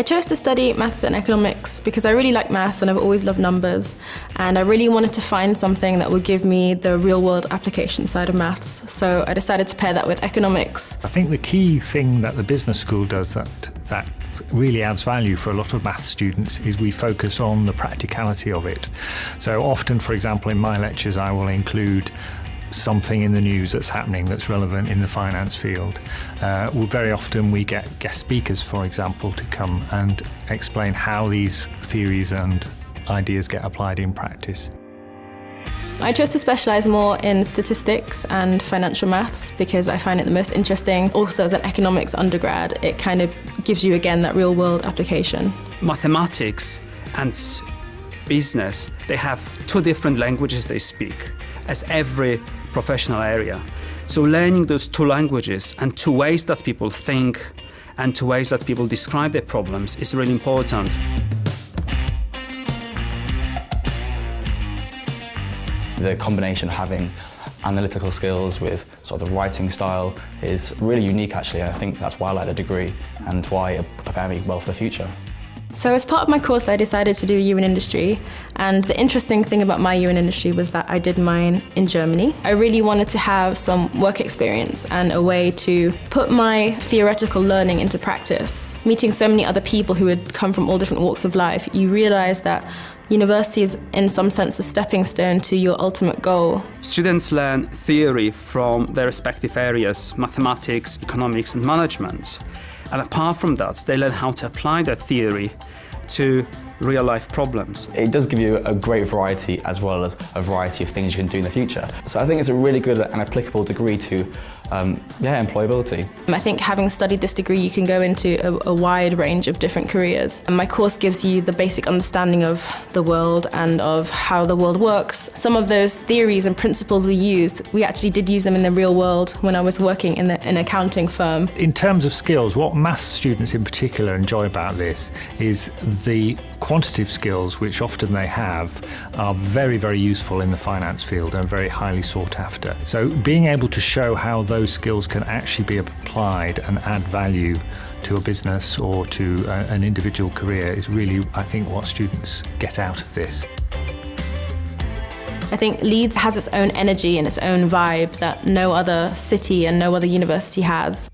I chose to study maths and economics because I really like maths and I've always loved numbers and I really wanted to find something that would give me the real world application side of maths. So I decided to pair that with economics. I think the key thing that the business school does that, that really adds value for a lot of maths students is we focus on the practicality of it. So often, for example, in my lectures I will include something in the news that's happening that's relevant in the finance field. Uh, well, very often we get guest speakers, for example, to come and explain how these theories and ideas get applied in practice. I chose to specialise more in statistics and financial maths because I find it the most interesting. Also as an economics undergrad, it kind of gives you again that real world application. Mathematics and business, they have two different languages they speak, as every professional area. So learning those two languages and two ways that people think and two ways that people describe their problems is really important. The combination of having analytical skills with sort of the writing style is really unique actually. I think that's why I like the degree and why it prepared me well for the future. So as part of my course I decided to do in industry and the interesting thing about my in industry was that I did mine in Germany. I really wanted to have some work experience and a way to put my theoretical learning into practice. Meeting so many other people who had come from all different walks of life, you realise that university is in some sense a stepping stone to your ultimate goal. Students learn theory from their respective areas, mathematics, economics and management. And apart from that, they learn how to apply their theory to real life problems. It does give you a great variety as well as a variety of things you can do in the future. So I think it's a really good and applicable degree to um, yeah, employability. I think having studied this degree you can go into a, a wide range of different careers. And my course gives you the basic understanding of the world and of how the world works. Some of those theories and principles we used, we actually did use them in the real world when I was working in the, an accounting firm. In terms of skills, what maths students in particular enjoy about this is the quantitative skills, which often they have, are very, very useful in the finance field and very highly sought after. So being able to show how those skills can actually be applied and add value to a business or to a, an individual career is really, I think, what students get out of this. I think Leeds has its own energy and its own vibe that no other city and no other university has.